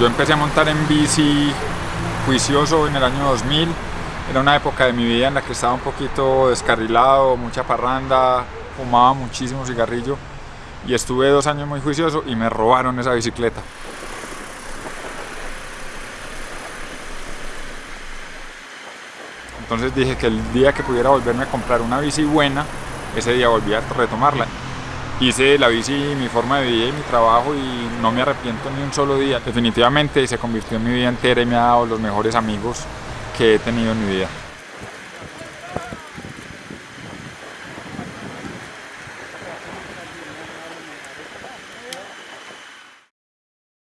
Yo empecé a montar en bici juicioso en el año 2000. Era una época de mi vida en la que estaba un poquito descarrilado, mucha parranda, fumaba muchísimo cigarrillo y estuve dos años muy juicioso y me robaron esa bicicleta. Entonces dije que el día que pudiera volverme a comprar una bici buena, ese día volví a retomarla. Hice la bici mi forma de vida y mi trabajo y no me arrepiento ni un solo día. Definitivamente se convirtió en mi vida entera y me ha dado los mejores amigos que he tenido en mi vida.